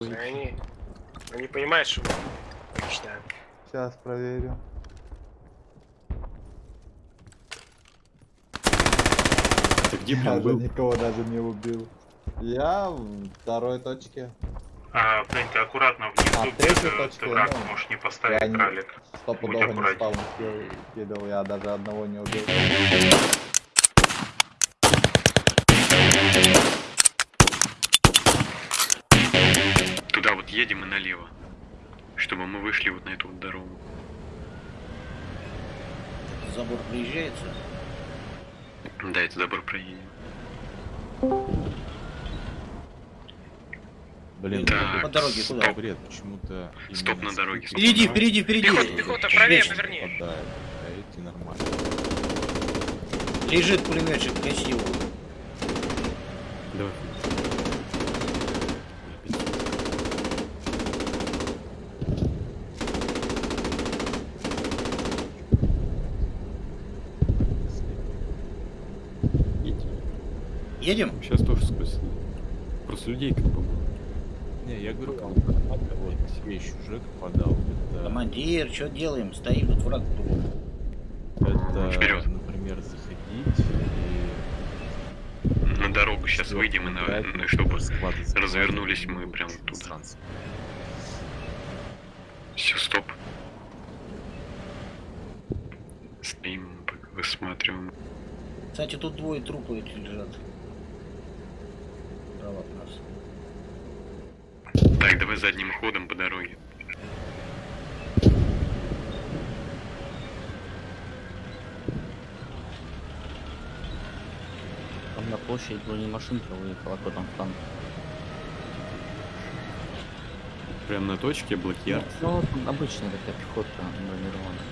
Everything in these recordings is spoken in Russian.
Они, они понимают, что мы мечтаем. Сейчас проверю. Ты где, Я блин, был? никого даже не убил. Я в второй точке. А, Фрэнк, ты аккуратно внизу, А, где третья ты, враг ну, можешь не поставить я ралик. Стопудово не спал, кидал, я даже одного не убил. Туда вот едем и налево. Чтобы мы вышли вот на эту вот дорогу. Забор приезжается. Да, это добро проедем. Блин, Так, по дороге куда? стоп. бред, почему-то... Стоп на дороге, стоп. Впереди, на- впереди, впереди. Пехота, пехота, правее поверни. Попадает, а эти нормально. Лежит пулеметчик красиво. Давай. Едем? Сейчас тоже сквозь. Просто людей как бы. Не, я говорю, вот вещь уже подал. Это, Командир, что делаем? Стоим, тут враг. это Вперед. например, заходить и... На дорогу сейчас выйдем и на, на- чтобы склады закрывать, развернулись мы прям туда. Все, стоп. Стоим, пока высматриваем. Кстати, тут двое трупов эти лежат. Справа от нас. Так, давай задним ходом по дороге. Там на площадь бронемашинка выехала, кто там танк. Прям на точке блокиар. Ну, вот обычная такая пехота бронированная.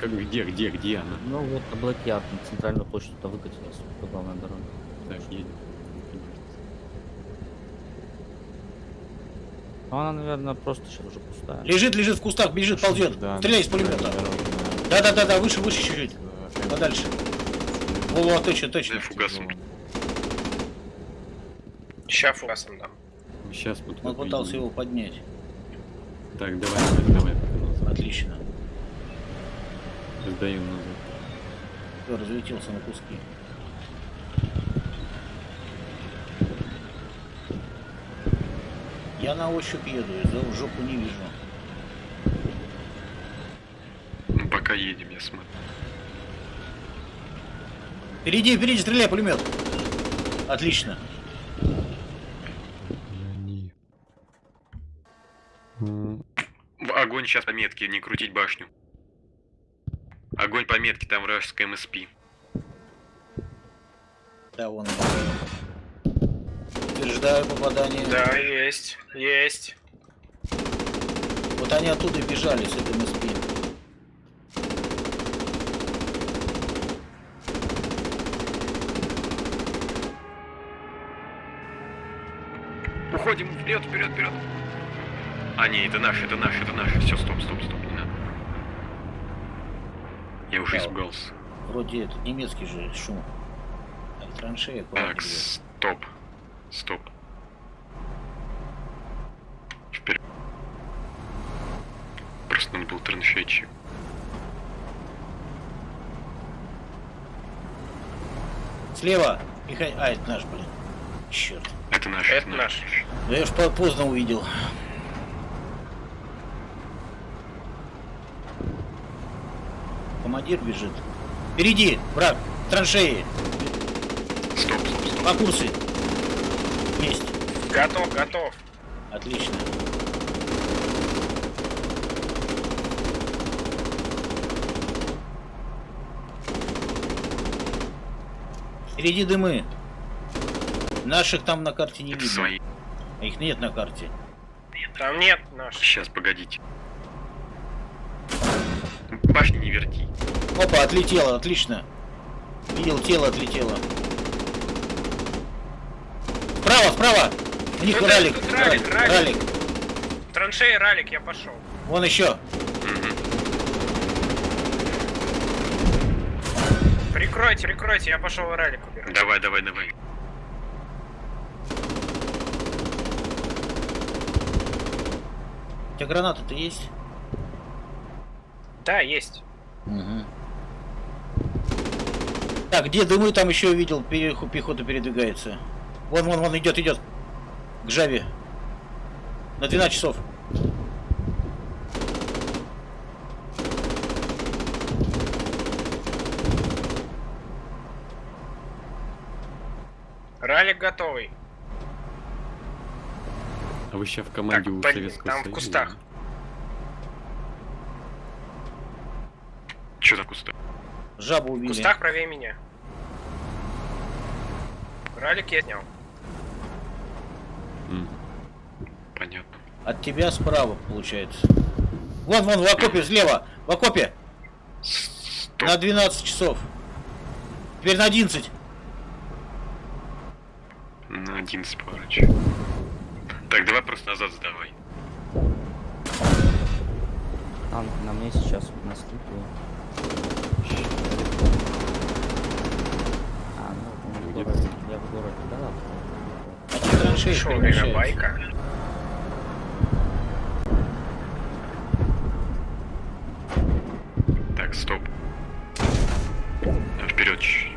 Как где, где, где она? Ну вот на Блэкьярд, на центральную площадь туда выкатилась, по главной дороге. Так, едем. Ну она, наверное, просто сейчас уже пустая. Лежит, лежит в кустах, бежит, ползет. Да, Стреляй из пулемета. Да-да-да-да, выше, выше чуть-чуть. Подальше. Во, точно, Да, точно. фугасом. Ща фугасом дам. Сейчас вот. Он пытался его поднять. Так, давай, давай, давай, назад. Отлично. Сдаем назад. Всё, разлетелся на куски. Я на ощупь еду, я за жопу не вижу. Ну, пока едем, я смотрю. Впереди, впереди, стреляй, пулемет. Отлично. Они... В огонь сейчас по метке, не крутить башню. Огонь по метке, там вражеская МСП. Да, вон. Утверждаю попадание. Да, есть, есть. Вот они оттуда бежали с этой МСП. Уходим вперед, вперед, вперед. А, не, это наш, это наш, это наш. Все, стоп, стоп, стоп, не надо. Я уже Да. испугался. Вроде это немецкий же шум. Так, траншея куда Так, стоп. Стоп. Вперед. Надо был траншетчик. Слева. Михай... А, это наш, блин. Черт. Это наш. Это наш. Да я уж по- поздно увидел. Командир бежит. Впереди, враг, траншеи, Стоп, стоп, стоп. по курсу. Есть. Готов, готов. Отлично. Впереди дымы. Наших там на карте не Это видно. свои. А их нет на карте. Там нет наш. Сейчас, погодите. Башни не верти. Опа, отлетело, отлично. Видел, тело отлетело. Справа, справа! У них ралик, ралик, ралик. ралик. Траншеи ралик, я пошел. Вон еще. Прикройте, прикройте, я пошел ралик убирать. Давай, давай, давай. тебя гранаты-то есть? Да, есть. Угу. Так, где дымы там еще видел, пере- пехота передвигается. Вон, вон, вон, идет, идет. К Жаве. На 12 часов. Ралик готовый. А вы сейчас в команде Так, у под- Советского там в Союза? кустах. Че за кусты? Жабу В убили. кустах правее меня. Ралик я снял. М. Понятно. От тебя справа, получается. Вон, вон, в окопе, слева. В окопе. Стоп. На 12 часов. Теперь на 11. На 11 поворачивай. Так, давай просто назад сдавай. Танк на мне сейчас на скипе. А, ну, он в Где городе. Я в городе, да ладно. Траншеи перемещаются. Так, стоп. Вперед чуть-чуть.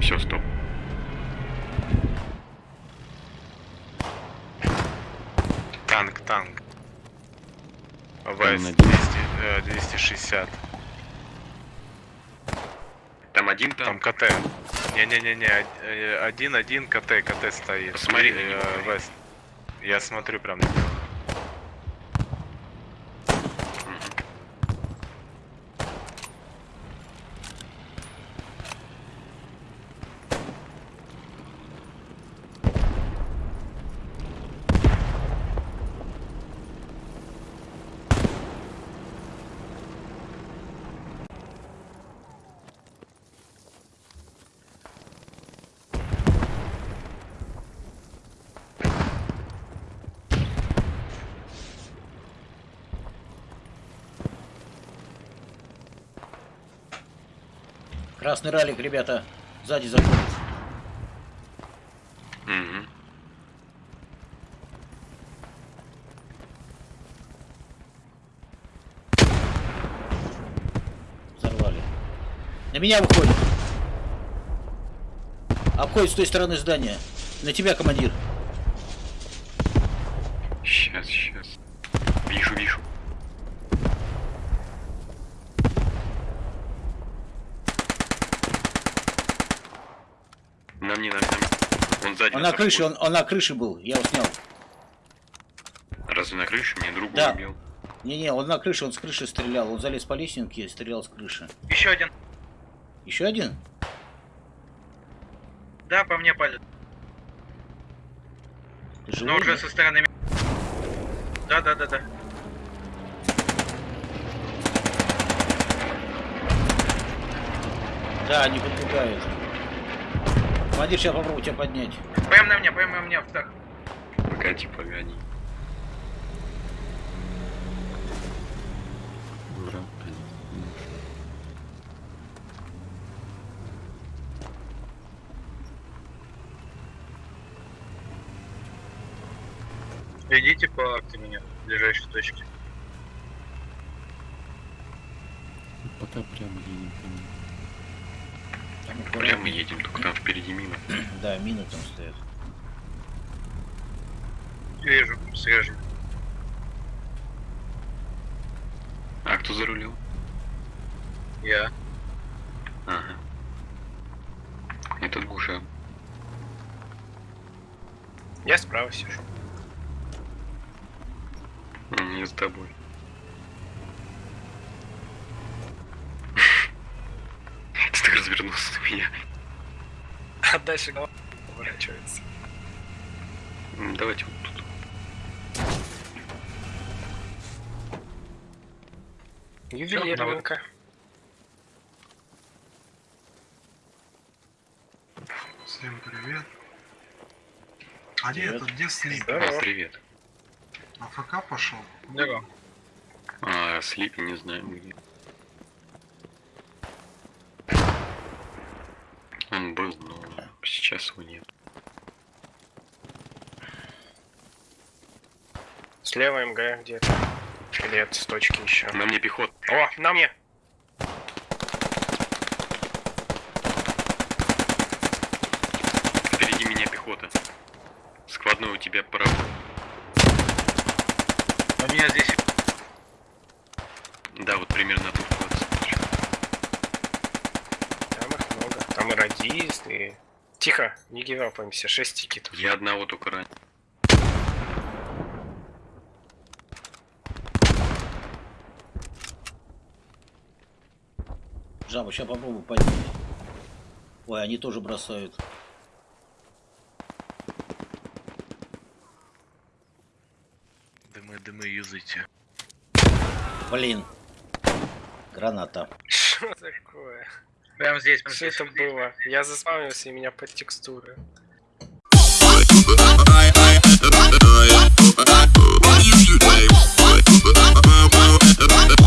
Все, стоп. Танк, танк. Там ВС на 200, э, 260. Там один Там там. КТ. Не-не-не-не, э, один-один КТ, КТ стоит. Посмотри на него. э, ВС. Я смотрю прям на него. Красный ралик, ребята. Сзади заходит. Мгм. Взорвали. На меня выходит. Обходит с той стороны здания. На тебя, командир. Сейчас, сейчас. Вижу, вижу. На мне, на мне, на мне. Он на крыше, он, он на крыше был. Я его снял. Разве на крыше? Мне другу Да. убил. Не-не, он на крыше, он с крыши стрелял. Он залез по лесенке и стрелял с крыши. Еще один. Еще один? Да, по мне палит. Ты живой? Но уже со стороны... Да, да, да, да. Да, не подбегают. Командир, сейчас попробую тебя поднять. Прям на мне, прям на мне. Так. Погоди, погоди. Ура. Идите по акте меня, в ближайшей точке. Пока прям едем по ним. Прямо аккуратно. едем, только там впереди мина. Да, мины там стоят. Вижу, свежий. А кто за рулем? Я. Ага. Это душа. Я справа сижу. Не с тобой. Ты так развернулся на меня. А дальше голова поворачивается. Давайте вот тут. Ювелирненько. Всем привет. А где Привет. этот, где Слип? А, привет. АФК пошел? Здорово. А, Слипи не знаем где. Он был, но сейчас его нет. Слева МГ где-то. Или это с точки еще. На мне пехот. О, на мне! Впереди меня пехота. Складной у тебя паровоз. У меня здесь Да, вот примерно тут. Там их много. Там и радист, и... Тихо, не гивапаемся, 6 тикетов. Я одного только ранен. Жаба, сейчас попробую поднять. Ой, они тоже бросают. Дымы, дымы юзайте. Блин. Граната. Что такое? Прям здесь, прям Все здесь. это было. Я заспавнился, и меня под текстуры. What you do?